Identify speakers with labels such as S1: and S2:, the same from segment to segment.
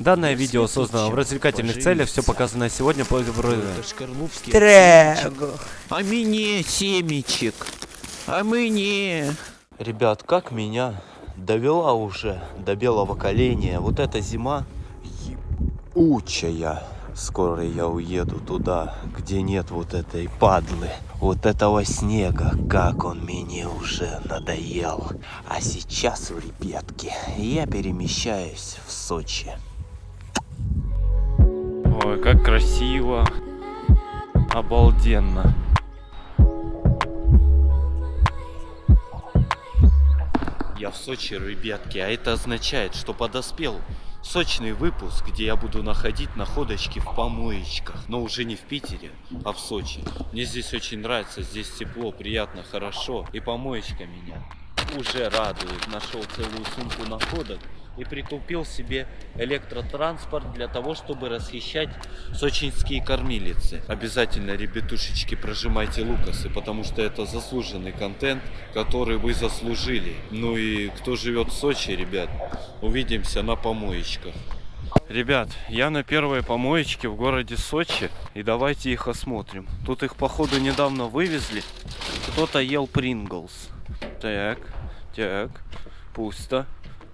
S1: Данное видео создано в развлекательных целях, все показанное сегодня по
S2: Трэгу.
S3: А мне семечек. А мне.
S1: Ребят, как меня довела уже до белого коленя вот эта зима ебучая. Скоро я уеду туда, где нет вот этой падлы, вот этого снега, как он мне уже надоел. А сейчас, ребятки, я перемещаюсь в Сочи. Ой, как красиво. Обалденно. Я в Сочи, ребятки, а это означает, что подоспел сочный выпуск, где я буду находить находочки в помоечках. Но уже не в Питере, а в Сочи. Мне здесь очень нравится, здесь тепло, приятно, хорошо. И помоечка меня уже радует. Нашел целую сумку находок и прикупил себе электротранспорт для того, чтобы расхищать сочинские кормилицы. Обязательно, ребятушечки, прожимайте лукасы, потому что это заслуженный контент, который вы заслужили. Ну и кто живет в Сочи, ребят, увидимся на помоечках. Ребят, я на первой помоечке в городе Сочи, и давайте их осмотрим. Тут их, походу, недавно вывезли. Кто-то ел Принглс. Так, так, пусто,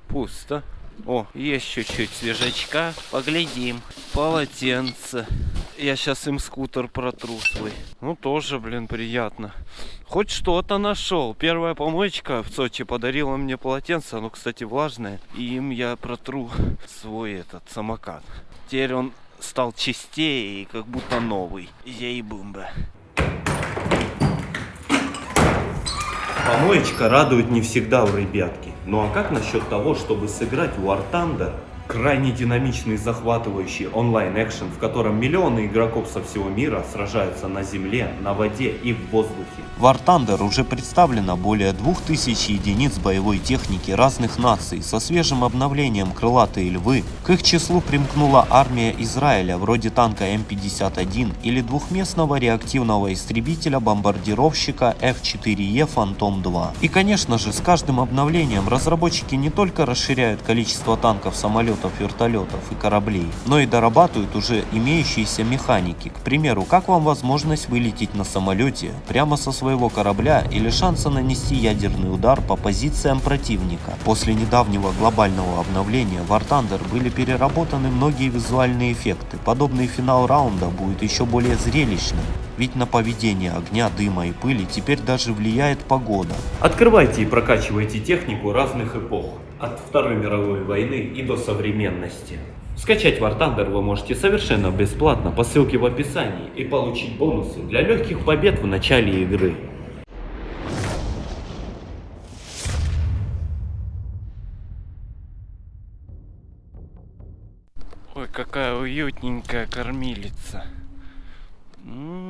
S1: пусто. О, есть чуть-чуть свежачка. Поглядим. Полотенце. Я сейчас им скутер протру свой. Ну, тоже, блин, приятно. Хоть что-то нашел. Первая помоечка в Сочи подарила мне полотенце. Оно, кстати, влажное. И им я протру свой этот самокат. Теперь он стал чистее и как будто новый. Ей-бумба. Помоечка радует не всегда у ребятки. Ну а как насчет того, чтобы сыграть War Thunder Крайне динамичный захватывающий онлайн-экшен, в котором миллионы игроков со всего мира сражаются на земле, на воде и в воздухе. В War Thunder уже представлено более 2000 единиц боевой техники разных наций со свежим обновлением крылатые львы. К их числу примкнула армия Израиля вроде танка М51 или двухместного реактивного истребителя-бомбардировщика F4E Phantom 2. И конечно же с каждым обновлением разработчики не только расширяют количество танков самолетов, самолетов, вертолетов и кораблей, но и дорабатывают уже имеющиеся механики. К примеру, как вам возможность вылететь на самолете прямо со своего корабля или шанса нанести ядерный удар по позициям противника. После недавнего глобального обновления в War Thunder были переработаны многие визуальные эффекты. Подобный финал раунда будет еще более зрелищным. Ведь на поведение огня, дыма и пыли теперь даже влияет погода. Открывайте и прокачивайте технику разных эпох от Второй мировой войны и до современности. Скачать War Thunder вы можете совершенно бесплатно по ссылке в описании и получить бонусы для легких побед в начале игры. Ой, какая уютненькая кормилица. М -м -м,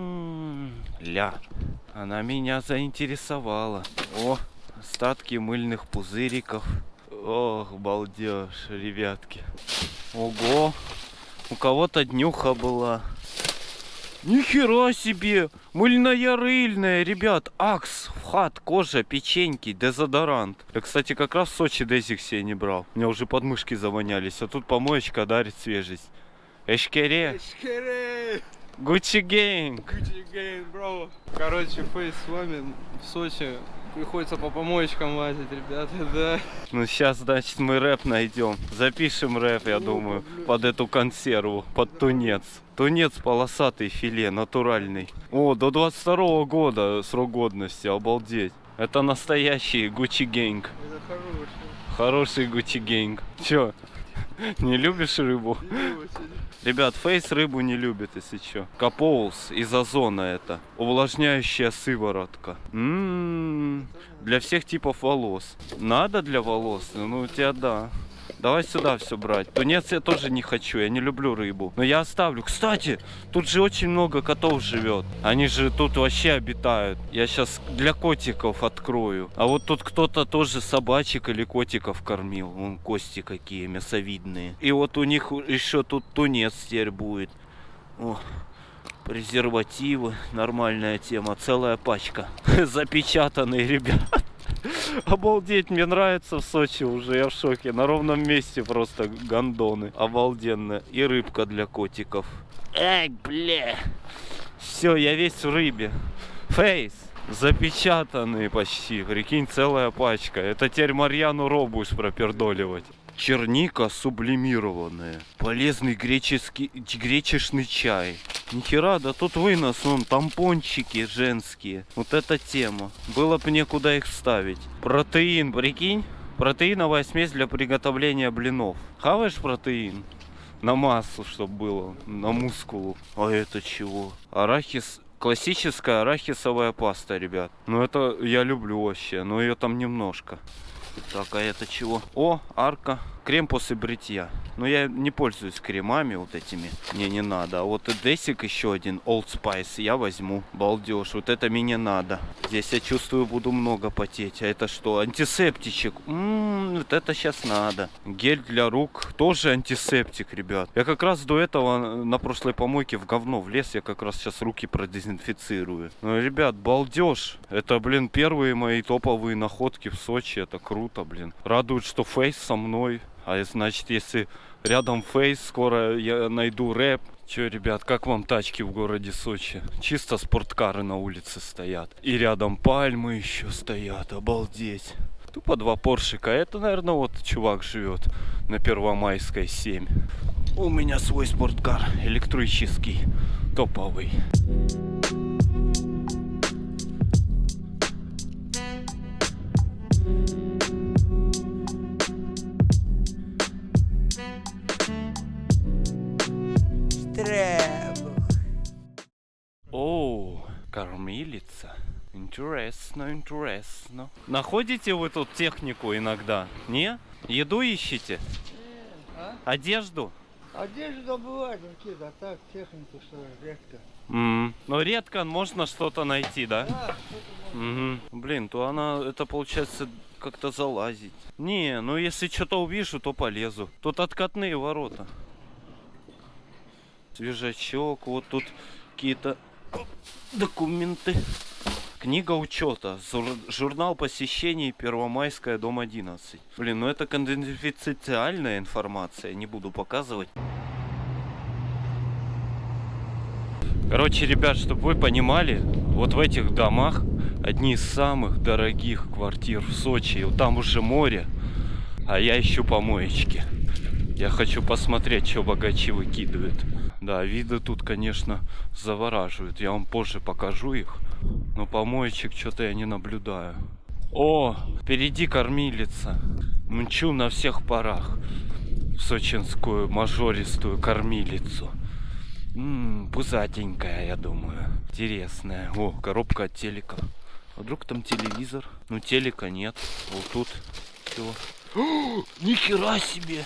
S1: ля, она меня заинтересовала. О, остатки мыльных пузыриков. Ох, балдеж, ребятки. Ого, у кого-то днюха была. Нихера себе! Мыльная рыльная, ребят. Акс, вхат, кожа, печеньки, дезодорант. Я, кстати, как раз в Сочи дезик себе не брал. У меня уже подмышки завонялись. А тут помоечка дарит свежесть. Эшкере.
S4: Эшкере.
S1: Гуччи Гейнг.
S4: Гуччи Гейнг, бро. Короче, фейс с вами в Сочи Приходится по помоечкам лазить, ребята, да.
S1: Ну сейчас, значит, мы рэп найдем. Запишем рэп, я думаю, под эту консерву, под тунец. Тунец полосатый филе, натуральный. О, до 22 -го года срок годности, обалдеть. Это настоящий Гуччи Гейнг.
S4: Это хороший.
S1: Хороший Гуччи Гейнг. Чё, не любишь рыбу? Ребят, фейс рыбу не любит, если что. Капоус из озона это. Увлажняющая сыворотка. М-м-м, для всех типов волос. Надо для волос? Ну, у тебя да. Давай сюда все брать. Тунец я тоже не хочу, я не люблю рыбу. Но я оставлю. Кстати, тут же очень много котов живет. Они же тут вообще обитают. Я сейчас для котиков открою. А вот тут кто-то тоже собачек или котиков кормил. Вон кости какие мясовидные. И вот у них еще тут тунец теперь будет. О, презервативы. Нормальная тема. Целая пачка. Запечатанные, ребят. Обалдеть, мне нравится в Сочи уже, я в шоке. На ровном месте просто гондоны. Обалденно. И рыбка для котиков. Эй, бля. Все, я весь в рыбе. Фейс. Запечатанные почти. Прикинь, целая пачка. Это теперь Марьяну Ро будешь пропердоливать. Черника сублимированная. Полезный греческий, гречешный чай. Нихера, да тут вынос, вон, тампончики женские. Вот эта тема. Было бы некуда их ставить. Протеин, прикинь? Протеиновая смесь для приготовления блинов. Хаваешь протеин? На массу, чтобы было, на мускулу. А это чего? Арахис, классическая арахисовая паста, ребят. Ну это я люблю вообще, но ее там немножко. Так, а это чего? О, арка. Крем после бритья. Но я не пользуюсь кремами вот этими. Мне не надо. А вот Десик еще один. Old Spice. Я возьму. Балдеж. Вот это мне не надо. Здесь я чувствую буду много потеть. А это что? Антисептичек. М-м, вот это сейчас надо. Гель для рук. Тоже антисептик, ребят. Я как раз до этого на прошлой помойке в говно влез. Я как раз сейчас руки продезинфицирую. Ну, ребят, балдеж. Это, блин, первые мои топовые находки в Сочи. Это круто, блин. Радует, что Фейс со мной. А значит, если рядом фейс, скоро я найду рэп. Че, ребят, как вам тачки в городе Сочи? Чисто спорткары на улице стоят. И рядом пальмы еще стоят, обалдеть. Тупо два поршика. Это, наверное, вот чувак живет на Первомайской 7. У меня свой спорткар, электрический, топовый. О, кормилица. Интересно, интересно. Находите вы тут технику иногда? Не? Еду ищете?
S5: А?
S1: Одежду?
S5: Одежду добывать какие-то, а так технику что редко.
S1: М, Но редко можно что-то найти, да?
S5: Да,
S1: Мгм. Блин, то она, это получается как-то залазить. Не, ну если что-то увижу, то полезу. Тут откатные ворота. Свежачок, вот тут какие-то документы. Книга учета. Журнал посещений Первомайская, дом 11. Блин, ну это конфиденциальная информация, не буду показывать. Короче, ребят, чтобы вы понимали, вот в этих домах одни из самых дорогих квартир в Сочи. Там уже море, а я ищу помоечки. Я хочу посмотреть, что богачи выкидывают. Да, виды тут, конечно, завораживают. Я вам позже покажу их. Но помоечек что-то я не наблюдаю. О, впереди кормилица. Мчу на всех парах в сочинскую мажористую кормилицу. Ммм, пузатенькая, я думаю. Интересная. О, коробка от телека. А вдруг там телевизор? Ну, телека нет. Вот тут все. Нихера себе!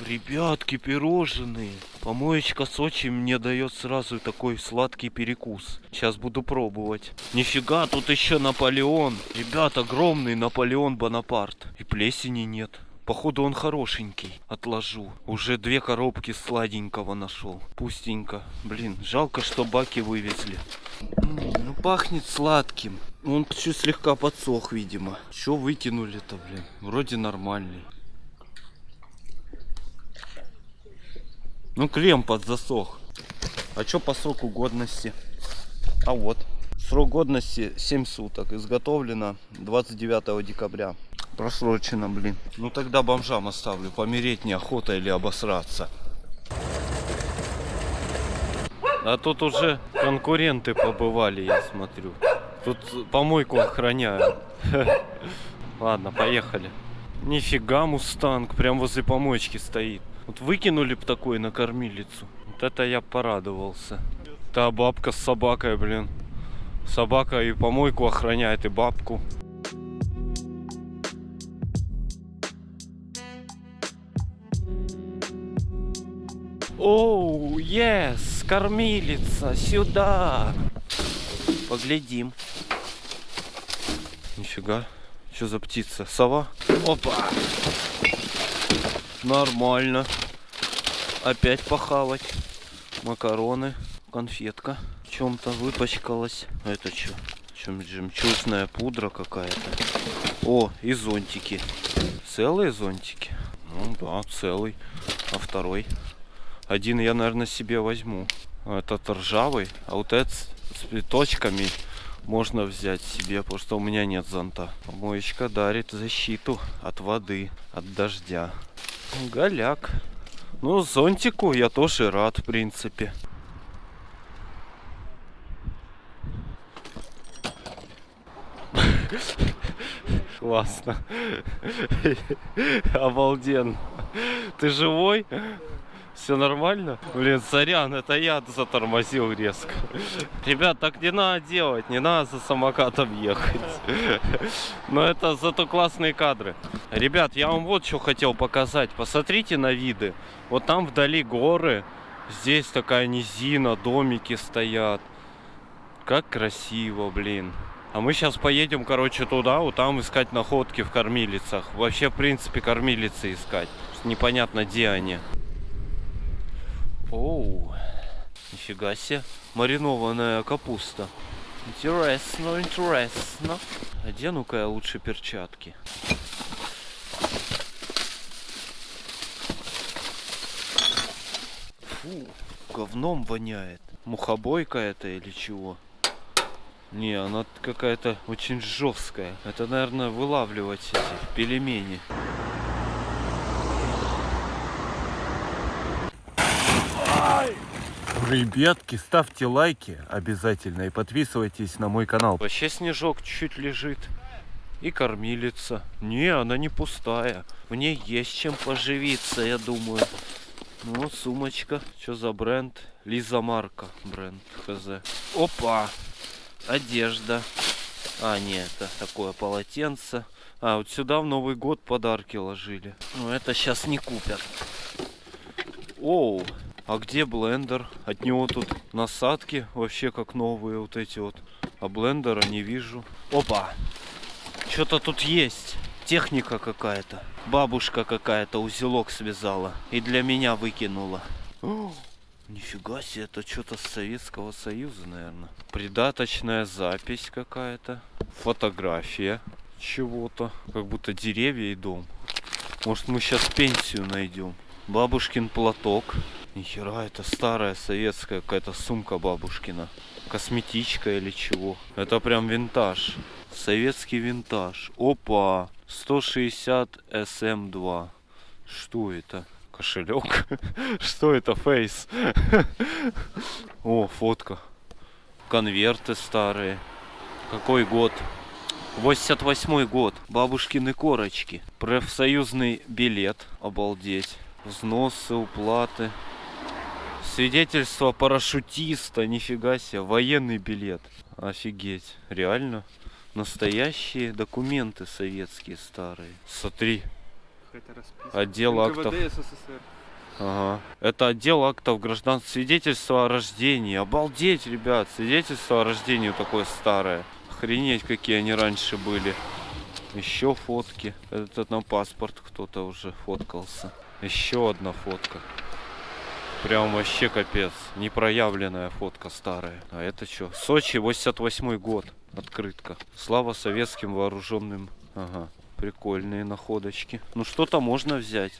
S1: Ребятки, пирожные. Помоечка Сочи мне дает сразу такой сладкий перекус. Сейчас буду пробовать. Нифига, тут еще Наполеон. Ребят, огромный Наполеон Бонапарт. И плесени нет. Походу он хорошенький. Отложу. Уже две коробки сладенького нашел. Пустенько. Блин, жалко, что баки вывезли. М, Ну пахнет сладким. Он чуть слегка подсох, видимо. Что выкинули-то, блин? Вроде нормальный. Ну крем подзасох. А что по сроку годности? А вот. Срок годности 7 суток. Изготовлено 29 декабря. Просрочено, блин. Ну тогда бомжам оставлю. Помереть неохота или обосраться. А тут уже конкуренты побывали, я смотрю. Тут помойку охраняют. Ладно, поехали. Нифига мустанг, прям возле помоечки стоит. Вот выкинули бы такой на кормилицу. Вот это я порадовался. Та бабка с собакой, блин. Собака и помойку охраняет, и бабку. Оу, ес, кормилица, сюда. Поглядим. Нифига, что за птица? Сова? Опа! Нормально. Опять похавать. Макароны, конфетка. В чем-то выпачкалась. Это что? Чем жемчужная пудра какая-то. О, и зонтики. Целые зонтики? Ну да, целый. А второй? Один я, наверное, себе возьму. Этот ржавый, а вот этот с цветочками можно взять себе, потому что у меня нет зонта. Помоечка дарит защиту от воды, от дождя. Голяк. Ну, зонтику я тоже рад, в принципе. Классно. Обалденно. Ты живой? Все нормально? Блин, сорян, это я затормозил резко. Ребят, так не надо делать, не надо за самокатом ехать. Но это зато классные кадры. Ребят, я вам вот что хотел показать. Посмотрите на виды. Вот там вдали горы. Здесь такая низина, домики стоят. Как красиво, блин. А мы сейчас поедем, короче, туда, вот там искать находки в кормилицах. Вообще, в принципе, кормилицы искать. Непонятно, где они. Оу, нифига себе. Маринованная капуста. Интересно, интересно. Одену-ка я лучше перчатки. Фу, говном воняет. Мухобойка это или чего? Не, она какая-то очень жесткая. Это, наверное, вылавливать эти пельмени.
S2: Ребятки, ставьте лайки обязательно и подписывайтесь на мой канал.
S1: Вообще снежок чуть лежит. И кормилица. Не, она не пустая. В ней есть чем поживиться, я думаю. Ну, сумочка. Что за бренд? Лиза Марка бренд. Хз. Опа! Одежда. А, нет, это такое полотенце. А, вот сюда в Новый год подарки ложили. Ну, это сейчас не купят. Оу, а где блендер? От него тут насадки вообще как новые вот эти вот. А блендера не вижу. Опа! Что-то тут есть. Техника какая-то. Бабушка какая-то узелок связала. И для меня выкинула. Нифига себе, это что-то с Советского Союза, наверное. Придаточная запись какая-то. Фотография чего-то. Как будто деревья и дом. Может мы сейчас пенсию найдем. Бабушкин платок. Нихера, это старая советская какая-то сумка бабушкина. Косметичка или чего. Это прям винтаж. Советский винтаж. Опа! 160 SM2. Что это? Кошелек? Что это? Фейс? О, фотка. Конверты старые. Какой год? 88 год. Бабушкины корочки. Профсоюзный билет. Обалдеть. Взносы, уплаты. Свидетельство парашютиста. Нифига себе. Военный билет. Офигеть. Реально? Настоящие документы советские старые. Смотри. Отдел актов.
S4: НКВД СССР.
S1: Ага. Это отдел актов граждан. Свидетельство о рождении. Обалдеть, ребят. Свидетельство о рождении такое старое. Охренеть, какие они раньше были. Еще фотки. Этот на паспорт кто-то уже фоткался. Еще одна фотка. Прям вообще капец. Непроявленная фотка старая. А это что? Сочи, 88 год. Открытка. Слава советским вооруженным. Ага. Прикольные находочки. Ну что-то можно взять.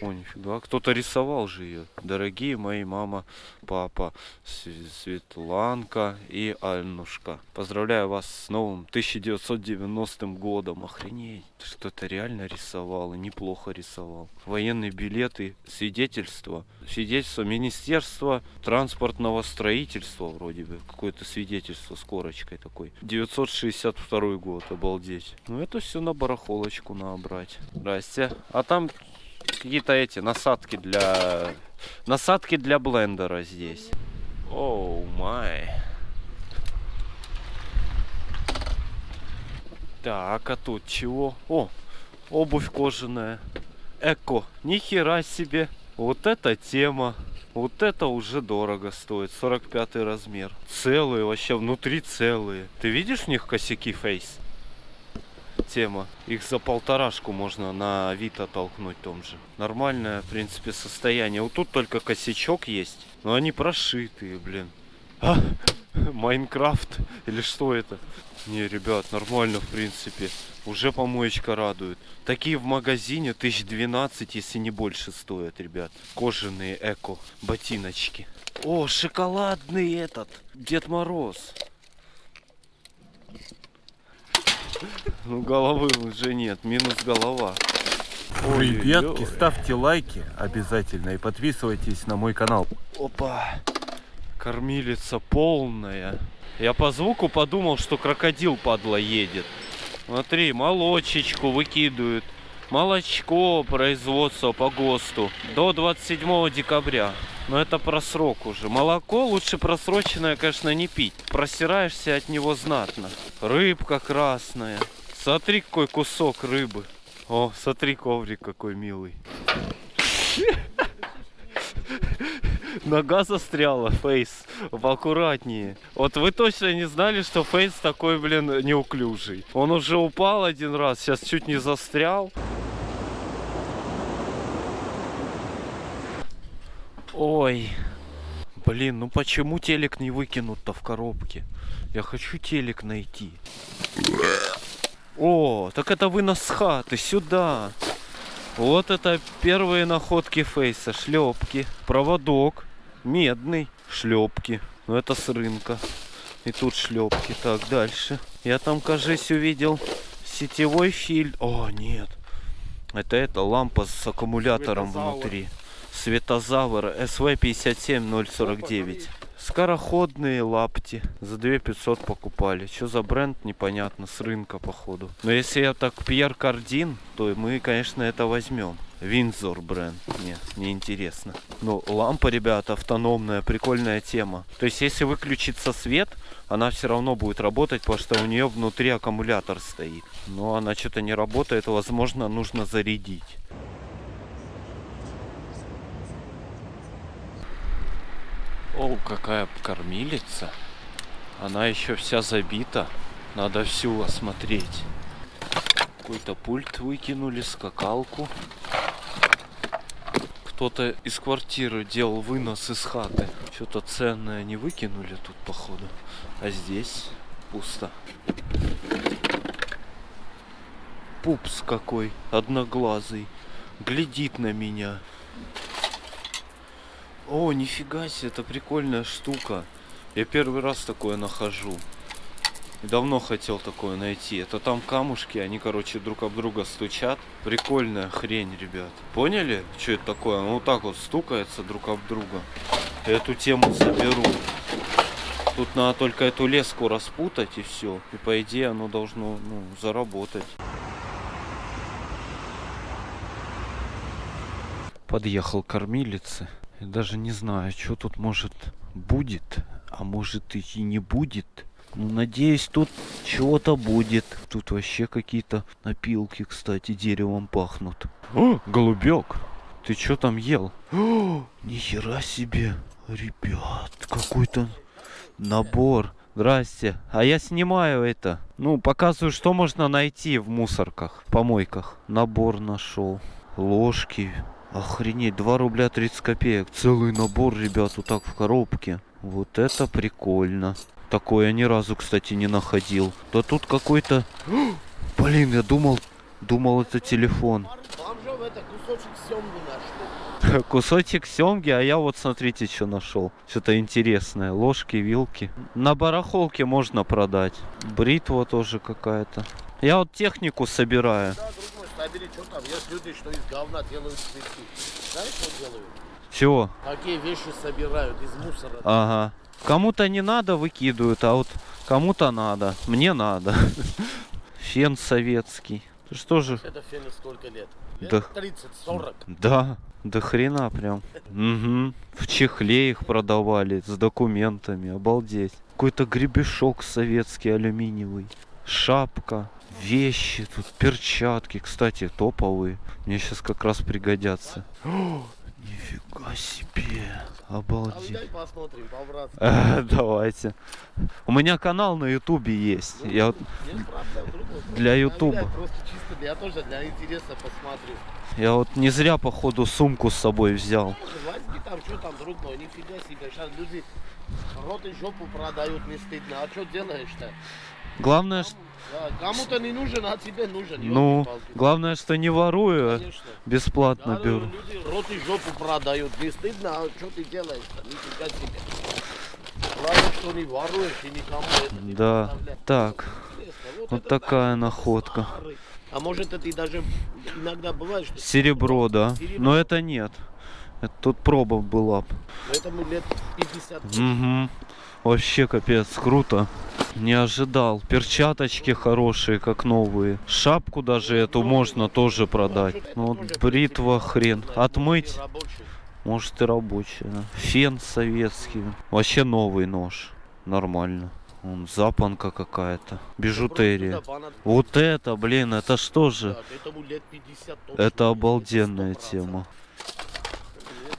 S1: О, нифига. Кто-то рисовал же ее. Дорогие мои мама, папа, Св- Светланка и Аннушка. Поздравляю вас с новым 1990 годом. Охренеть. Что-то реально рисовал и неплохо рисовал. Военные билеты, свидетельство. Свидетельство Министерства транспортного строительства вроде бы. Какое-то свидетельство с корочкой такой. 962 год, обалдеть. Ну это все на барахолочку надо брать. Здрасте. А там какие-то эти насадки для насадки для блендера здесь. Оу май. Так, а тут чего? О, обувь кожаная. Эко. Ни хера себе. Вот это тема. Вот это уже дорого стоит. 45 размер. Целые вообще, внутри целые. Ты видишь в них косяки фейс? Тема. Их за полторашку можно на Авито толкнуть том же. Нормальное, в принципе, состояние. Вот тут только косячок есть. Но они прошитые, блин. А? Майнкрафт? Или что это? Не, ребят, нормально в принципе. Уже помоечка радует. Такие в магазине тысяч 12, если не больше стоят, ребят. Кожаные эко ботиночки. О, шоколадный этот. Дед Мороз. Ну, головы уже нет, минус голова. Ой,
S2: Ребятки, ставьте лайки обязательно и подписывайтесь на мой канал.
S1: Опа. Кормилица полная. Я по звуку подумал, что крокодил падла едет. Смотри, молочечку выкидывают. Молочко производства по ГОСТу до 27 декабря. Но это просрок уже. Молоко лучше просроченное, конечно, не пить. Просираешься от него знатно. Рыбка красная. Смотри, какой кусок рыбы. О, смотри, коврик какой милый. Нога застряла, Фейс. Поаккуратнее. Вот вы точно не знали, что Фейс такой, блин, неуклюжий. Он уже упал один раз, сейчас чуть не застрял. Ой. Блин, ну почему телек не выкинут-то в коробке? Я хочу телек найти. О, так это вы нас с хаты, сюда. Вот это первые находки Фейса. Шлепки, проводок, медный, шлепки. Ну это с рынка. И тут шлепки. Так, дальше. Я там, кажись, увидел сетевой фильтр. О, нет. Это это лампа с аккумулятором внутри. Светозавр СВ-57049. Скороходные лапти. За 2500 покупали. Что за бренд, непонятно. С рынка, походу. Но если я так Пьер Кардин, то мы, конечно, это возьмем. Винзор бренд. Не, не интересно. Но лампа, ребята, автономная, прикольная тема. То есть, если выключится свет, она все равно будет работать, потому что у нее внутри аккумулятор стоит. Но она что-то не работает, возможно, нужно зарядить. О, какая кормилица. Она еще вся забита. Надо всю осмотреть. Какой-то пульт выкинули, скакалку. Кто-то из квартиры делал вынос из хаты. Что-то ценное не выкинули тут, походу. А здесь пусто. Пупс какой, одноглазый. Глядит на меня. О, нифига себе, это прикольная штука. Я первый раз такое нахожу. Давно хотел такое найти. Это там камушки, они, короче, друг об друга стучат. Прикольная хрень, ребят. Поняли, что это такое? Оно вот так вот стукается друг об друга. Эту тему заберу. Тут надо только эту леску распутать и все. И по идее оно должно ну, заработать. Подъехал к даже не знаю, что тут может будет, а может и не будет. Ну, надеюсь, тут чего-то будет. Тут вообще какие-то напилки, кстати, деревом пахнут. О, голубек! Ты что там ел? О, нихера себе! Ребят, какой-то набор. Здрасте. А я снимаю это. Ну, показываю, что можно найти в мусорках, помойках. Набор нашел. Ложки. Охренеть, 2 рубля 30 копеек. Целый набор, ребят, вот так в коробке. Вот это прикольно. Такое я ни разу, кстати, не находил. Да тут какой-то... Блин, я думал, думал это телефон.
S6: Это кусочек семги наш.
S1: Кусочек семги, а я вот смотрите, что нашел. Что-то интересное. Ложки, вилки. На барахолке можно продать. Бритва тоже какая-то. Я вот технику собираю.
S6: Да, собери, что там? Есть люди, что из говна делают цветы. Знаешь, что делают?
S1: Чего?
S6: Такие вещи собирают из мусора.
S1: Ага. Кому-то не надо выкидывают, а вот кому-то надо. Мне надо. Фен советский. Ты Что же?
S6: Это фену сколько лет? Лет
S1: Да.
S6: 30-40.
S1: Да, до хрена прям. Угу. В чехле их продавали с документами. Обалдеть. Какой-то гребешок советский алюминиевый. Шапка. Вещи тут, перчатки, кстати, топовые. Мне сейчас как раз пригодятся. О, нифига себе.
S6: А
S1: Обалдеть.
S6: дай посмотрим, по-братски.
S1: Э, Давайте. У меня канал на ютубе есть. Я вот
S6: проблем, другой.
S1: Для
S6: Я,
S1: Ютуба.
S6: я тоже для интереса посмотрю.
S1: Я вот не зря, походу, сумку с собой взял.
S6: Возьми там, что там, друг мой, нифига себе. Сейчас люди рот и жопу продают, не стыдно. А что делаешь-то?
S1: Главное,
S6: Кому-то не нужен, а тебе нужен.
S1: ну, главное, что не ворую, а
S6: Конечно.
S1: бесплатно
S6: Да,
S1: беру.
S6: люди рот и жопу продают. Не стыдно, а что ты делаешь-то? Нифига себе. Главное, что не воруешь и никому это не
S1: Да. Так, вот
S6: это
S1: такая
S6: да,
S1: находка.
S6: старый. А может это и даже иногда бывает, что...
S1: Серебро, да.
S6: Серебро.
S1: Но это нет. Это тут проба была.
S6: Поэтому лет 50.
S1: Угу. Вообще капец, круто. Не ожидал. Перчаточки хорошие, как новые. Шапку даже эту можно тоже продать. Ну вот бритва хрен. Отмыть, может и рабочая. Фен советский. Вообще новый нож. Нормально. Вон запонка какая-то. Бижутерия. Вот это, блин, это что же?
S6: да, Этому лет 50 точно.
S1: Это обалденная
S6: 100%.
S1: тема.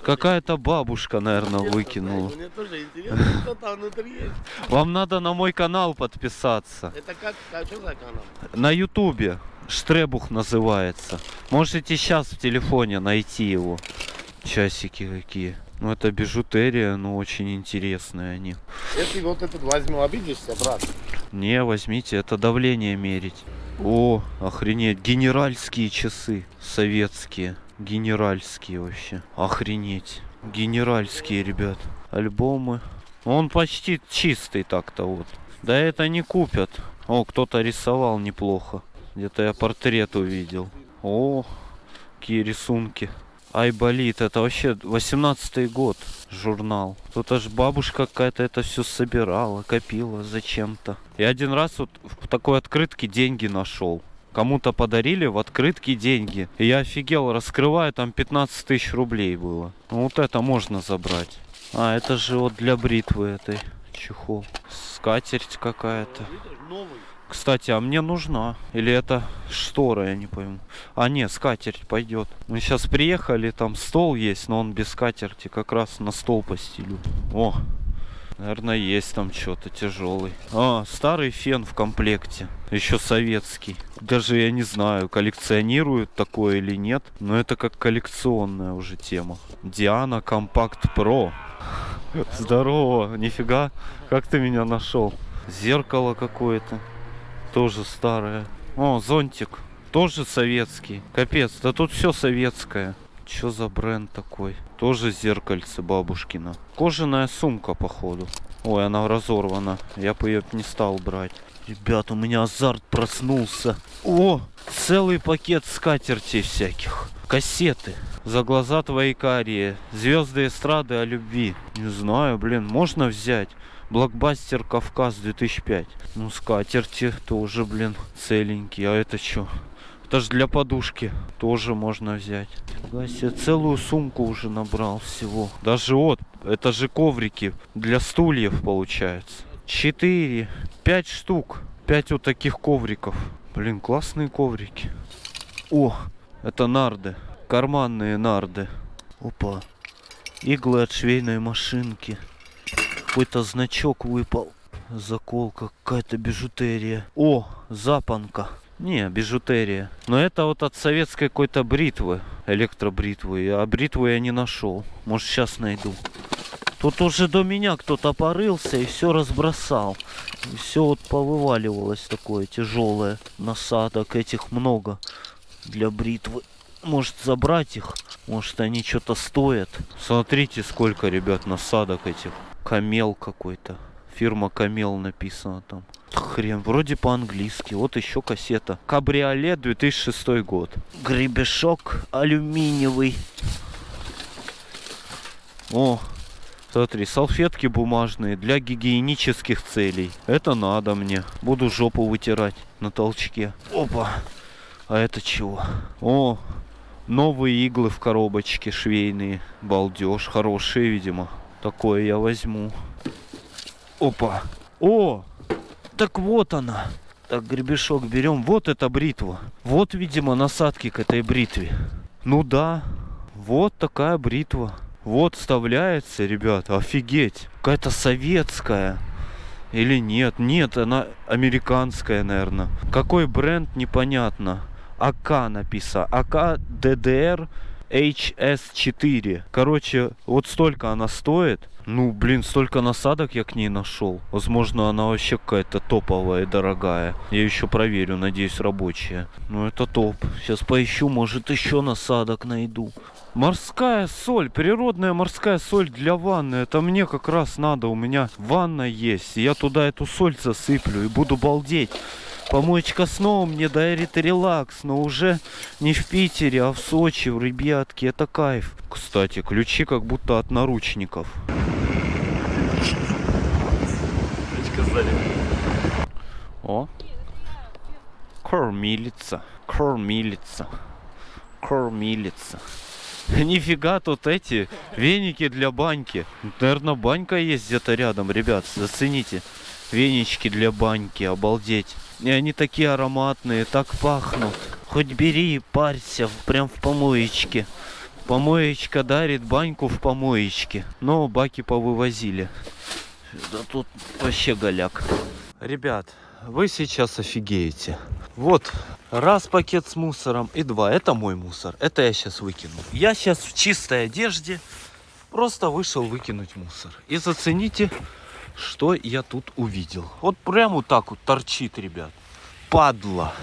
S1: Какая-то бабушка, наверное, выкинула.
S6: Мне тоже интересно, что там внутри есть.
S1: Вам надо на мой канал подписаться.
S6: Это как, а что за канал?
S1: На ютубе. Штребух называется. Можете сейчас в телефоне найти его. Часики какие. Ну это бижутерия, но очень интересные они.
S6: Если вот этот возьму, обидишься, брат?
S1: Не, возьмите, это давление мерить. О, охренеть, генеральские часы. Советские. Генеральские вообще. Охренеть. Генеральские, ребят. Альбомы. Он почти чистый так-то вот. Да это не купят. О, кто-то рисовал неплохо. Где-то я портрет увидел. О, какие рисунки. Айболит, это вообще 18-й год журнал. Тут аж бабушка какая-то это все собирала, копила зачем-то. Я один раз вот в такой открытке деньги нашел. Кому-то подарили в открытке деньги. И я офигел, раскрываю, там 15 тысяч рублей было. Ну вот это можно забрать. А, это же вот для бритвы этой чехол. Скатерть какая-то. Кстати, а мне нужна. Или это штора, я не пойму. А нет, скатерть пойдет. Мы сейчас приехали, там стол есть, но он без скатерти. Как раз на стол постелю. О, наверное, есть там что-то тяжелый. А, старый фен в комплекте. Еще советский. Даже я не знаю, коллекционируют такое или нет. Но это как коллекционная уже тема. Диана Компакт Про. Здорово, нифига. Как ты меня нашел? Зеркало какое-то. Тоже старое. О, зонтик. Тоже советский. Капец, да тут все советское. Что за бренд такой? Тоже зеркальце бабушкина. Кожаная сумка, походу. Ой, она разорвана. Я бы ее не стал брать. Ребят, у меня азарт проснулся. О, целый пакет скатертей всяких. Кассеты. За глаза твои карие. Звезды эстрады о любви. Не знаю, блин, можно взять. Блокбастер Кавказ 2005. Ну, скатерти тоже, блин, целенькие. А это что? Это же для подушки. Тоже можно взять. Фига себе, целую сумку уже набрал всего. Даже вот, это же коврики для стульев получается. Четыре, пять штук. Пять вот таких ковриков. Блин, классные коврики. О, это нарды. Карманные нарды. Опа. Иглы от швейной машинки. Какой-то значок выпал. Заколка, какая-то бижутерия. О, запонка. Не, бижутерия. Но это вот от советской какой-то бритвы. Электробритвы. А бритву я не нашел. Может сейчас найду. Тут уже до меня кто-то порылся и все разбросал. И все вот повываливалось такое тяжелое. Насадок этих много для бритвы. Может забрать их? Может они что-то стоят? Смотрите, сколько, ребят, насадок этих. Камел какой-то. Фирма Камел написано там. Хрен, вроде по-английски. Вот еще кассета. Кабриолет 2006 год. Гребешок алюминиевый. О, смотри, салфетки бумажные для гигиенических целей. Это надо мне. Буду жопу вытирать на толчке. Опа. А это чего? О, новые иглы в коробочке швейные. Балдеж. Хорошие, видимо. Такое я возьму. Опа. О, так вот она. Так, гребешок берем. Вот эта бритва. Вот, видимо, насадки к этой бритве. Ну да, вот такая бритва. Вот вставляется, ребята, офигеть. Какая-то советская. Или нет? Нет, она американская, наверное. Какой бренд, непонятно. АК написано. АК ДДР HS4. Короче, вот столько она стоит. Ну, блин, столько насадок я к ней нашел. Возможно, она вообще какая-то топовая и дорогая. Я еще проверю, надеюсь, рабочая. Ну, это топ. Сейчас поищу, может, еще насадок найду. Морская соль, природная морская соль для ванны. Это мне как раз надо. У меня ванна есть. Я туда эту соль засыплю и буду балдеть. Помоечка снова мне дарит релакс, но уже не в Питере, а в Сочи, в ребятки, это кайф. Кстати, ключи как будто от наручников. О, кормилица, кормилица, кормилица. Нифига тут эти веники для баньки. Наверное, банька есть где-то рядом, ребят, зацените. Венички для баньки, обалдеть. И они такие ароматные, так пахнут. Хоть бери и парься, прям в помоечке. Помоечка дарит баньку в помоечке. Но баки повывозили. Да тут вообще голяк. Ребят, вы сейчас офигеете. Вот, раз пакет с мусором и два. Это мой мусор. Это я сейчас выкину. Я сейчас в чистой одежде просто вышел выкинуть мусор. И зацените, что я тут увидел. Вот прям вот так вот торчит, ребят. Падла.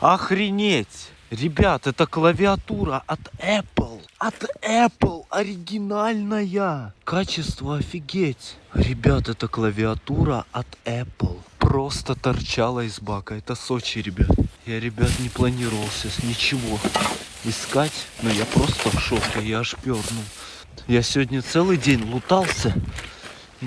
S1: Охренеть. Ребят, это клавиатура от Apple. От Apple. Оригинальная. Качество офигеть. Ребят, это клавиатура от Apple. Просто торчала из бака. Это Сочи, ребят. Я, ребят, не планировал сейчас ничего искать. Но я просто в шоке. Я аж пернул. Я сегодня целый день лутался.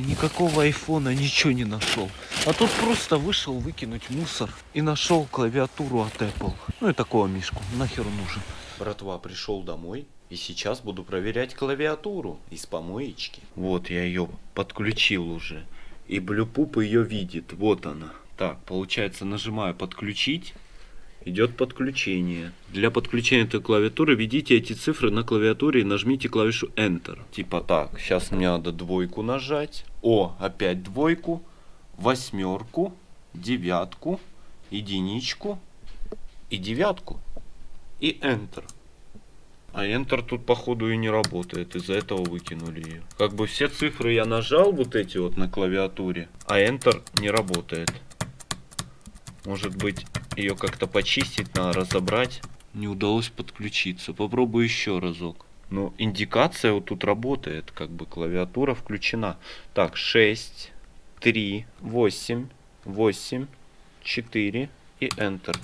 S1: Никакого айфона ничего не нашел. А тут просто вышел выкинуть мусор и нашел клавиатуру от Apple. Ну и такого мишку. Нахер нужен? Братва, пришел домой. И сейчас буду проверять клавиатуру из помоечки. Вот я ее подключил уже. И Блюпуп ее видит. Вот она. Так, получается, нажимаю подключить. Идет подключение. Для подключения этой клавиатуры введите эти цифры на клавиатуре и нажмите клавишу Enter. Типа так, сейчас мне надо двойку нажать. О, опять двойку, восьмерку, девятку, единичку и девятку. И Enter. А Enter тут походу и не работает, из-за этого выкинули ее. Как бы все цифры я нажал вот эти вот на клавиатуре, а Enter не работает. Может быть ее как-то почистить надо, разобрать. Не удалось подключиться. Попробую еще разок. Ну, индикация вот тут работает, как бы клавиатура включена. Так, 6, 3, 8, 8, 4 и Enter.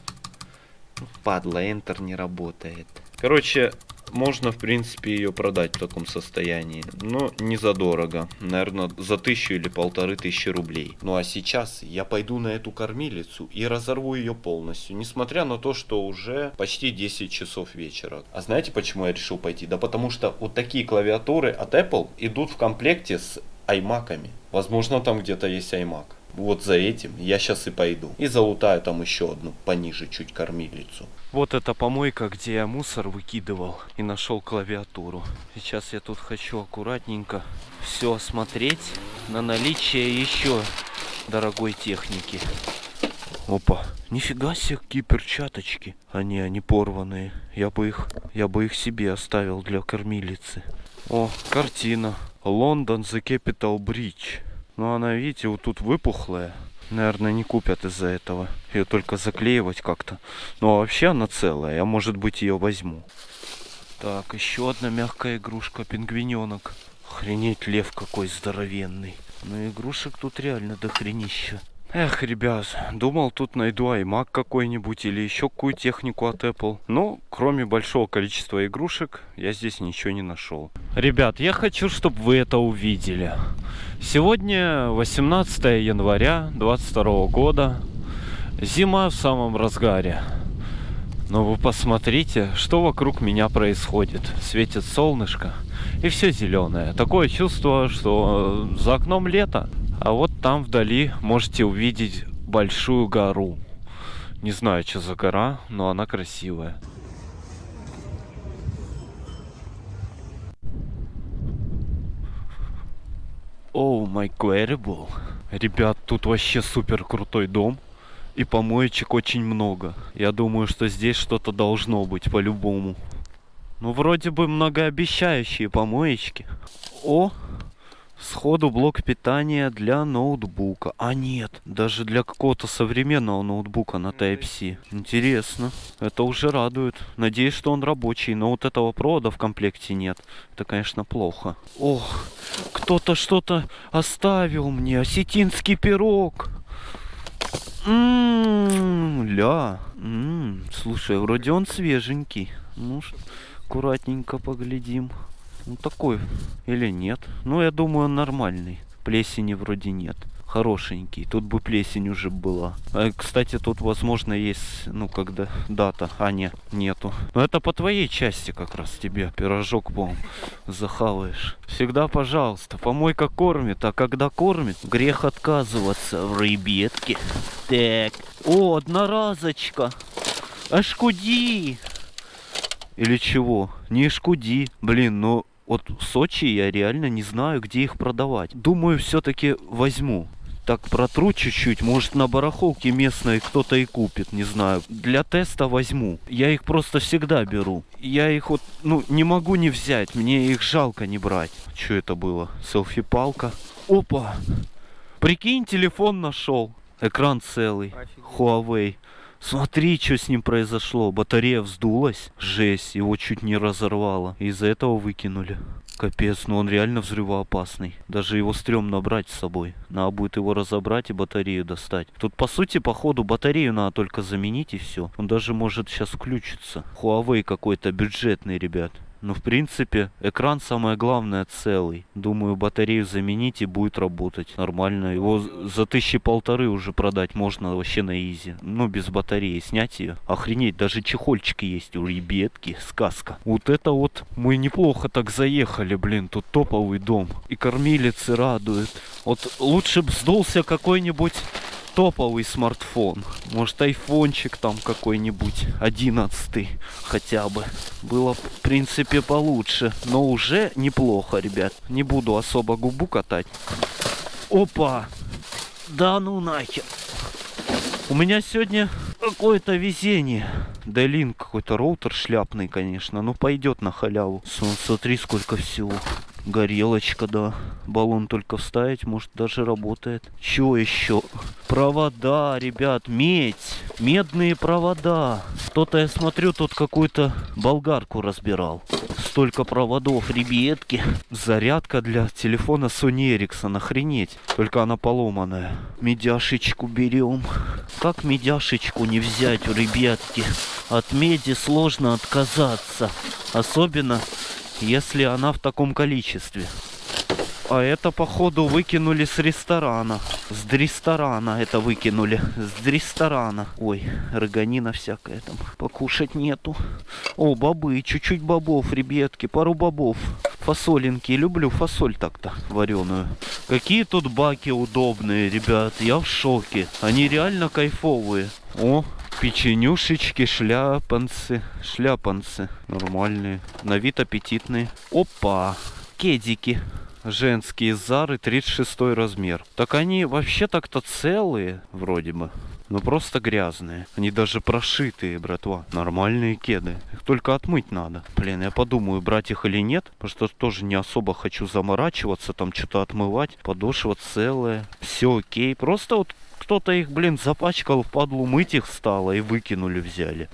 S1: Ну, Падла, Enter не работает. Короче, можно, в принципе, ее продать в таком состоянии. Но не задорого. Наверное, за тысячу или полторы тысячи рублей. Ну а сейчас я пойду на эту кормилицу и разорву ее полностью. Несмотря на то, что уже почти 10 часов вечера. А знаете, почему я решил пойти? Да потому что вот такие клавиатуры от Apple идут в комплекте с iMac'ами. Возможно, там где-то есть iMac. Вот за этим я сейчас и пойду. И залутаю там еще одну пониже чуть кормилицу. Вот эта помойка, где я мусор выкидывал и нашел клавиатуру. Сейчас я тут хочу аккуратненько все осмотреть на наличие еще дорогой техники. Опа, нифига себе, какие перчаточки. Они, они порванные. Я бы их, я бы их себе оставил для кормилицы. О, картина. Лондон The Capital Bridge. Но она, видите, вот тут выпухлая. Наверное, не купят из-за этого. Ее только заклеивать как-то. Ну, а вообще она целая. Я, может быть, ее возьму. Так, еще одна мягкая игрушка. Пингвиненок. Охренеть, лев какой здоровенный. Ну, игрушек тут реально дохренища. Эх, ребят, думал тут найду iMac какой-нибудь или еще какую технику от Apple. Но, кроме большого количества игрушек, я здесь ничего не нашел. Ребят, я хочу, чтобы вы это увидели. Сегодня 18 января 22 года. Зима в самом разгаре. Но вы посмотрите, что вокруг меня происходит. Светит солнышко, и все зеленое. Такое чувство, что за окном лето. А вот там вдали можете увидеть большую гору. Не знаю, что за гора, но она красивая. Оу, май queryable. Ребят, тут вообще супер крутой дом. И помоечек очень много. Я думаю, что здесь что-то должно быть по-любому. Ну, вроде бы многообещающие помоечки. О, сходу блок питания для ноутбука. А нет, даже для какого-то современного ноутбука на Type-C. Интересно. Это уже радует. Надеюсь, что он рабочий, но вот этого провода в комплекте нет. Это, конечно, плохо. Ох, кто-то что-то оставил мне. Осетинский пирог. Ммм, ля. М, Слушай, вроде он свеженький. Ну, аккуратненько поглядим. Ну, такой или нет. Ну, я думаю, он нормальный. Плесени вроде нет. Хорошенький. Тут бы плесень уже была. А, кстати, тут, возможно, есть, ну, когда дата. А, нет, нету. Но это по твоей части как раз тебе. Пирожок, по захаваешь. Всегда, пожалуйста, помойка кормит, а когда кормит, грех отказываться в ребятке. Так. О, одноразочка. Аж куди. Или чего? Не шкуди. Блин, ну вот Сочи я реально не знаю, где их продавать. Думаю, все-таки возьму. Так протру чуть-чуть, может на барахолке местной кто-то и купит, не знаю. Для теста возьму. Я их просто всегда беру. Я их вот, ну, не могу не взять, мне их жалко не брать. Что это было? Селфи-палка. Опа! Прикинь, телефон нашел. Экран целый. Huawei. Смотри, что с ним произошло. Батарея вздулась. Жесть, его чуть не разорвало. Из-за этого выкинули. Капец, ну он реально взрывоопасный. Даже его стрёмно брать с собой. Надо будет его разобрать и батарею достать. Тут, по сути, походу, батарею надо только заменить и все. Он даже может сейчас включиться. Huawei какой-то бюджетный, ребят. Ну, в принципе, экран самое главное целый. Думаю, батарею заменить и будет работать нормально. Его за тысячи полторы уже продать можно вообще на изи. Ну, без батареи снять ее. Охренеть, даже чехольчики есть у ребятки. Сказка. Вот это вот мы неплохо так заехали, блин. Тут топовый дом. И кормилицы радуют. Вот лучше б сдулся какой-нибудь топовый смартфон. Может айфончик там какой-нибудь, одиннадцатый хотя бы. Было, в принципе, получше. Но уже неплохо, ребят. Не буду особо губу катать. Опа! Да ну нахер. У меня сегодня какое-то везение. Дайлин какой-то роутер шляпный, конечно. Но пойдет на халяву. Смотри, сколько всего. Горелочка, да. Баллон только вставить, может даже работает. Чего еще? Провода, ребят, медь. Медные провода. Кто-то, я смотрю, тут какую-то болгарку разбирал. Столько проводов, ребятки. Зарядка для телефона Sony Ericsson, охренеть. Только она поломанная. Медяшечку берем. Как медяшечку не взять, ребятки? От меди сложно отказаться. Особенно если она в таком количестве. А это, походу, выкинули с ресторана. С ресторана это выкинули. С ресторана. Ой, роганина всякая там. Покушать нету. О, бобы, чуть-чуть бобов, ребятки, пару бобов. Фасолинки, люблю фасоль так-то вареную. Какие тут баки удобные, ребят, я в шоке. Они реально кайфовые. О, печенюшечки, шляпанцы, шляпанцы. Нормальные, на вид аппетитные. Опа, кедики. Женские зары 36 размер. Так они вообще так-то целые, вроде бы. Но просто грязные. Они даже прошитые, братва. Нормальные кеды. Их только отмыть надо. Блин, я подумаю, брать их или нет. Потому что тоже не особо хочу заморачиваться, там что-то отмывать. Подошва целая. Все окей. Просто вот кто-то их, блин, запачкал, впадлу мыть их стало и выкинули, взяли.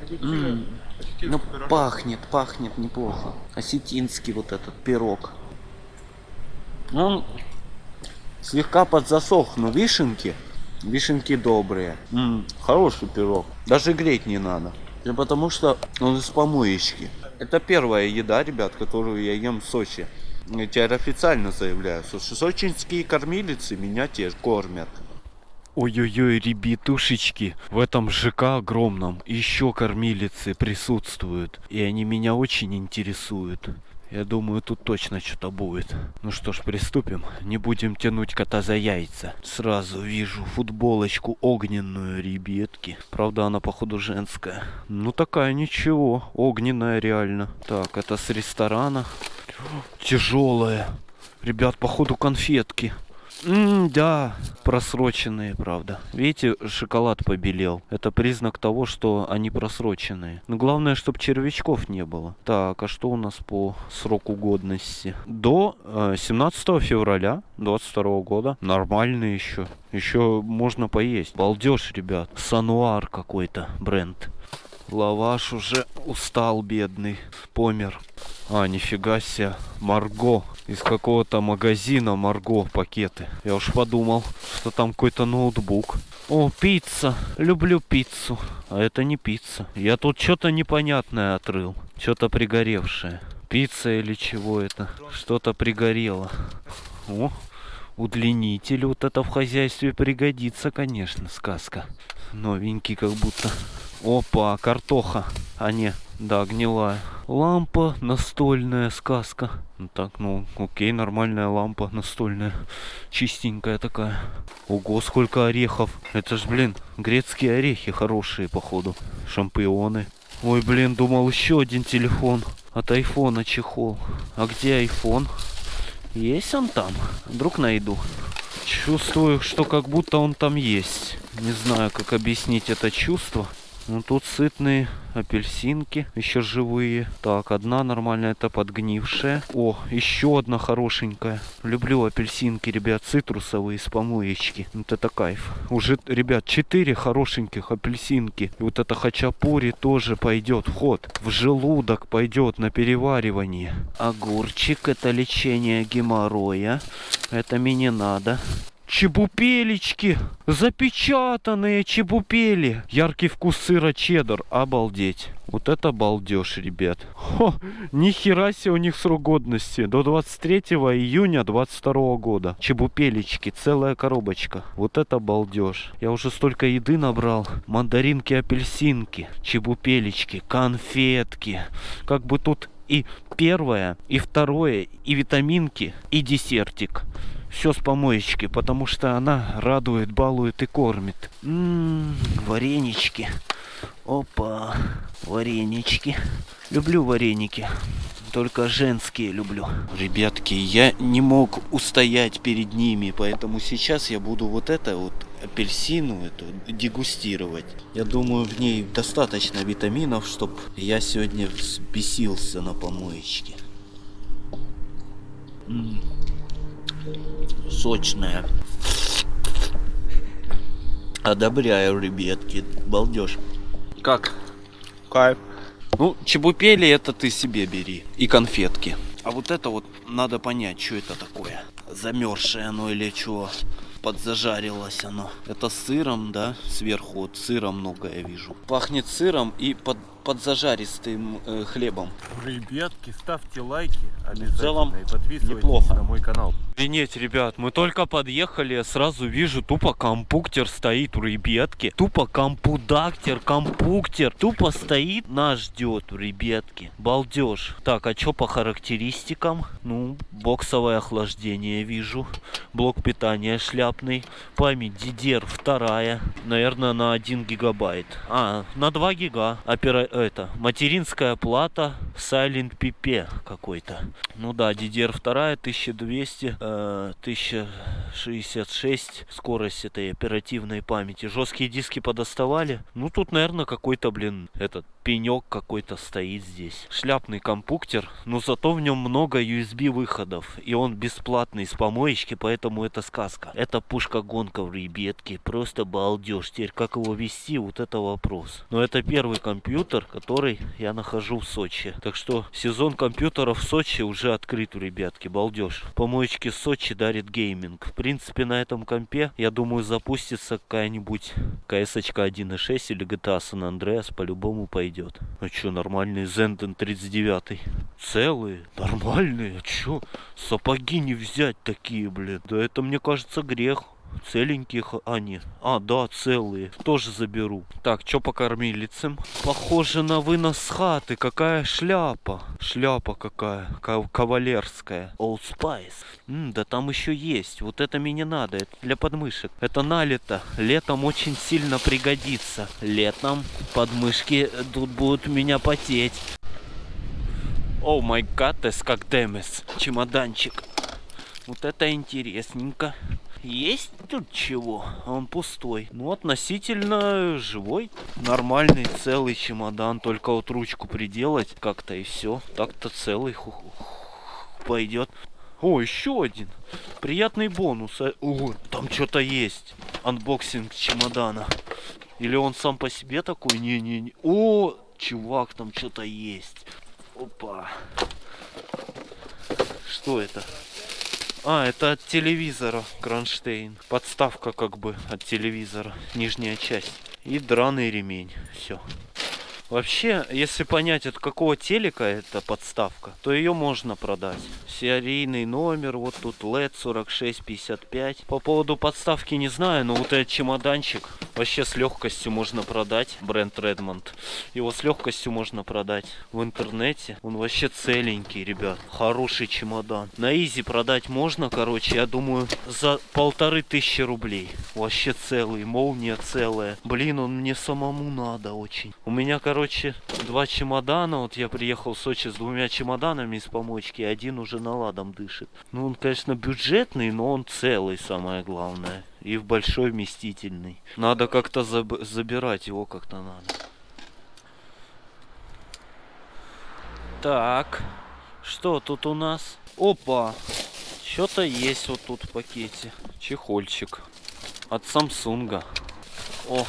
S1: Ну, пахнет, пахнет неплохо. Осетинский вот этот пирог. Он слегка подзасох, но вишенки, вишенки добрые. М, хороший пирог. Даже греть не надо. Да потому что он из помоечки. Это первая еда, ребят, которую я ем в Сочи. Я теперь официально заявляю, что сочинские кормилицы меня те кормят. Ой-ой-ой, ребятушечки, в этом ЖК огромном еще кормилицы присутствуют. И они меня очень интересуют. Я думаю, тут точно что-то будет. Ну что ж, приступим. Не будем тянуть кота за яйца. Сразу вижу футболочку огненную, ребятки. Правда, она, походу, женская. Ну, такая ничего. Огненная реально. Так, это с ресторана. Тяжелая. Ребят, походу, конфетки. М, да, просроченные, правда. Видите, шоколад побелел. Это признак того, что они просроченные. Но главное, чтобы червячков не было. Так, а что у нас по сроку годности? До э, 17 февраля 22 года. Нормально еще. Еще можно поесть. Балдеж, ребят. Сануар какой-то бренд. Лаваш уже устал, бедный. Помер. А, нифига себе. Марго. Из какого-то магазина Марго пакеты. Я уж подумал, что там какой-то ноутбук. О, пицца. Люблю пиццу. А это не пицца. Я тут что-то непонятное отрыл. Что-то пригоревшее. Пицца или чего это? Что-то пригорело. О, удлинитель. Вот это в хозяйстве пригодится, конечно, сказка. Новенький как будто. Опа, картоха. А не, да, гнилая. Лампа настольная, сказка. Ну Так, ну, окей, нормальная лампа настольная. Чистенькая такая. Ого, сколько орехов. Это ж, блин, грецкие орехи хорошие, походу. Шампионы. Ой, блин, думал еще один телефон. От айфона чехол. А где айфон? Есть он там? Вдруг найду. Чувствую, что как будто он там есть. Не знаю, как объяснить это чувство. Ну тут сытные апельсинки, еще живые. Так, одна нормальная, это подгнившая. О, еще одна хорошенькая. Люблю апельсинки, ребят, цитрусовые с помоечки. Вот это кайф. Уже, ребят, четыре хорошеньких апельсинки. И вот это хачапури тоже пойдет в ход. В желудок пойдет на переваривание. Огурчик, это лечение геморроя. Это мне не надо. Чебупелечки! Запечатанные чебупели! Яркий вкус сыра чеддер. Обалдеть. Вот это балдеж, ребят. Хо, ни хера себе у них срок годности. До 23 июня 22 года. Чебупелечки, целая коробочка. Вот это балдеж. Я уже столько еды набрал. Мандаринки, апельсинки, чебупелечки, конфетки. Как бы тут и первое, и второе, и витаминки, и десертик все с помоечки, потому что она радует, балует и кормит. М-м, варенички. Опа, варенички. Люблю вареники. Только женские люблю. Ребятки, я не мог устоять перед ними, поэтому сейчас я буду вот это вот апельсину эту дегустировать. Я думаю, в ней достаточно витаминов, чтобы я сегодня взбесился на помоечке. М сочная. Одобряю, ребятки. Балдеж. Как?
S4: Кайф.
S1: Ну, чебупели это ты себе бери. И конфетки. А вот это вот надо понять, что это такое. Замерзшее оно или что. Подзажарилось оно. Это с сыром, да? Сверху вот сыра много я вижу. Пахнет сыром и под, подзажаристым э, хлебом.
S2: Ребятки, ставьте лайки
S1: В целом,
S2: и подписывайтесь
S1: неплохо.
S2: на мой канал.
S1: Охренеть, ребят, мы только подъехали, я сразу вижу, тупо компуктер стоит у ребятки. Тупо компудактер, компуктер. Тупо стоит, нас ждет, ребятки. Балдеж. Так, а что по характеристикам? Ну, боксовое охлаждение вижу. Блок питания шляпный. Память DDR вторая. Наверное, на 1 гигабайт. А, на 2 гига. Опера... Это, материнская плата Silent PP какой-то. Ну да, DDR вторая 1200, э, 1066 скорость этой оперативной памяти. Жесткие диски подоставали. Ну тут, наверное, какой-то, блин, этот пенек какой-то стоит здесь. Шляпный компуктер, но зато в нем много USB выходов. И он бесплатный с помоечки, поэтому это сказка. Это пушка-гонка в ребятке. Просто балдеж. Теперь как его вести, вот это вопрос. Но это первый компьютер, который я нахожу в Сочи. Так что сезон компьютеров в Сочи уже открыт ребятки. Балдеж. Помоечки Сочи дарит гейминг. В принципе, на этом компе, я думаю, запустится какая-нибудь CS 1.6 или GTA San Andreas по-любому пойдет. А чё, нормальный Zenden 39. Целые, нормальные. А чё, сапоги не взять такие, блин? Да это, мне кажется, грех. Целеньких, а нет. А, да, целые. Тоже заберу. Так, что по кормилицам? Похоже на вынос хаты. Какая шляпа. Шляпа какая. ка- Кавалерская. Old Spice. М, да там еще есть. Вот это мне не надо. Это для подмышек. Это налито. Летом очень сильно пригодится. Летом подмышки тут будут меня потеть. О май гад, как демес. Чемоданчик. Вот это интересненько. Есть тут чего? Он пустой. Ну, относительно живой. Нормальный, целый чемодан. Только вот ручку приделать как-то и все. Так-то целый пойдет. О, еще один. Приятный бонус. А- О, там что-то есть. Unboxing чемодана. Или он сам по себе такой? Не-не-не. О, чувак, там что-то есть. Опа. Что это? А, это от телевизора кронштейн. Подставка как бы от телевизора, нижняя часть. И драный ремень. Все. Вообще, если понять, от какого телека эта подставка, то ее можно продать. Серийный номер, вот тут LED 4655. По поводу подставки не знаю, но вот этот чемоданчик вообще с легкостью можно продать. Бренд Redmond. Его с легкостью можно продать в интернете. Он вообще целенький, ребят. Хороший чемодан. На изи продать можно, короче, я думаю, за полторы тысячи рублей. Вообще целый, молния целая. Блин, он мне самому надо очень. У меня, короче, два чемодана. Вот я приехал в Сочи с двумя чемоданами из помочки. Один уже наладом дышит. Ну, он, конечно, бюджетный, но он целый, самое главное. И в большой вместительный. Надо как-то заб- забирать его как-то надо. Так, что тут у нас? Опа, что-то есть вот тут в пакете. Чехольчик от Самсунга. О,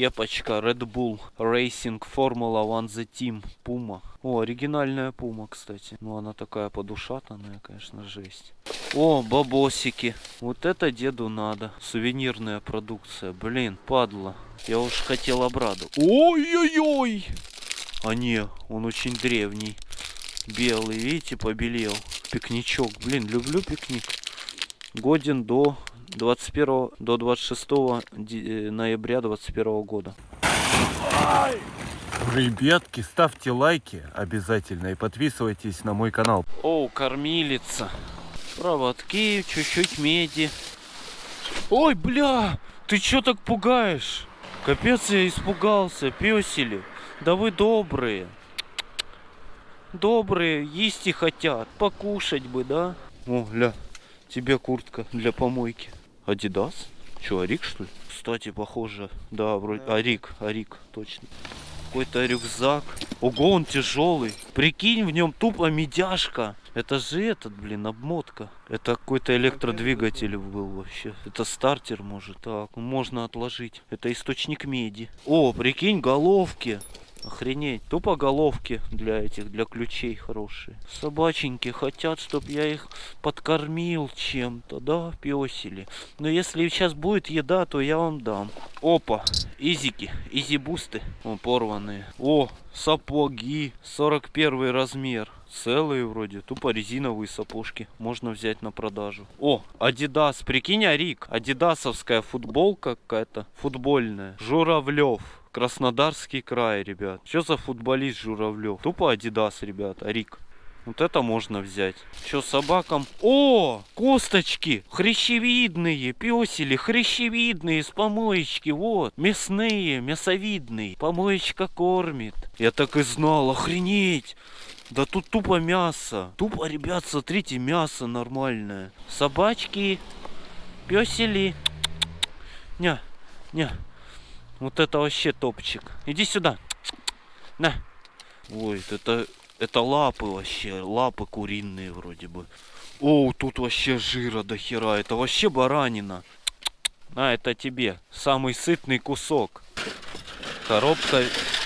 S1: кепочка Red Bull Racing Formula One The Team Puma. О, оригинальная Puma, кстати. Ну, она такая подушатанная, конечно, жесть. О, бабосики. Вот это деду надо. Сувенирная продукция. Блин, падла. Я уж хотел обрадовать. Ой-ой-ой! А не, он очень древний. Белый, видите, побелел. Пикничок. Блин, люблю пикник. Годен до 21 до 26 ди- э, ноября 21 года.
S2: Ребятки, ставьте лайки обязательно и подписывайтесь на мой канал.
S1: О, кормилица. Проводки, чуть-чуть меди. Ой, бля, ты чё так пугаешь? Капец, я испугался, песели. Да вы добрые. Добрые, есть и хотят. Покушать бы, да? О, ля, тебе куртка для помойки. Адидас? Че, Арик, что ли? Кстати, похоже. Да, вроде. Арик, Арик, точно. Какой-то рюкзак. Ого, он тяжелый. Прикинь, в нем тупо медяшка. Это же этот, блин, обмотка. Это какой-то электродвигатель был вообще. Это стартер, может. Так, можно отложить. Это источник меди. О, прикинь, головки. Охренеть. Тупо головки для этих, для ключей хорошие. Собаченьки хотят, чтобы я их подкормил чем-то, да, песели. Но если сейчас будет еда, то я вам дам. Опа, изики, Yeezy Boost ы. О, порванные. О, сапоги, 41 размер. Целые вроде, тупо резиновые сапожки. Можно взять на продажу. О, Адидас, прикинь, Арик. Адидасовская футболка какая-то, футбольная. Журавлев. Краснодарский край, ребят. Что за футболист Журавлев? Тупо Адидас, ребят, Арик. Вот это можно взять. Что собакам? О, косточки, хрящевидные, песели, хрящевидные с помоечки, вот, мясные, мясовидные. Помоечка кормит. Я так и знал, охренеть. Да тут тупо мясо. Тупо, ребят, смотрите, мясо нормальное. Собачки, песели. Ня, ня. Вот это вообще топчик. Иди сюда. На. Ой, это, это лапы вообще. Лапы куриные вроде бы. О, тут вообще жира до хера. Это вообще баранина. А, это тебе. Самый сытный кусок. Коробка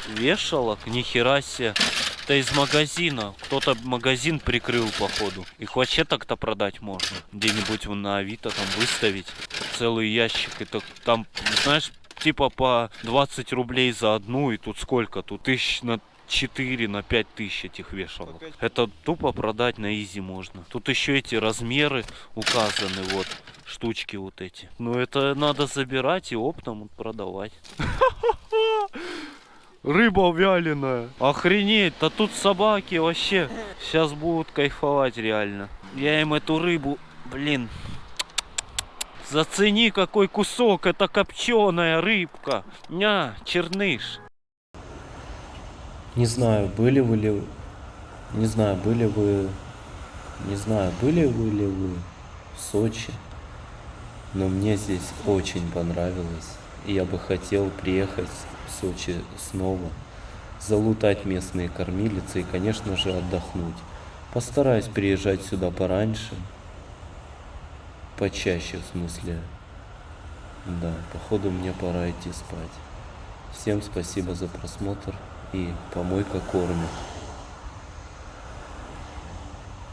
S1: вешалок. Нихера себе. Это из магазина. Кто-то магазин прикрыл, походу. Их вообще так-то продать можно. Где-нибудь на Авито там выставить. Целый ящик. Это там, знаешь, типа по 20 рублей за одну. И тут сколько? Тут тысяч на 4 на 5 тысяч этих вешалок. Это тупо продать на изи можно. Тут еще эти размеры указаны, вот штучки вот эти. Но это надо забирать и оптом продавать. Рыба вяленая. Охренеть, да тут собаки вообще сейчас будут кайфовать реально. Я им эту рыбу, блин. Зацени какой кусок, это копченая рыбка. Ня, черныш.
S7: Не знаю, были вы ли... Не знаю, были вы... Не знаю, были вы ли вы в Сочи.
S1: Но мне здесь очень понравилось. И я бы хотел приехать в Сочи снова, залутать местные кормилицы и, конечно же, отдохнуть. Постараюсь приезжать сюда пораньше, почаще в смысле. Да, походу мне пора идти спать. Всем спасибо за просмотр и помойка кормит.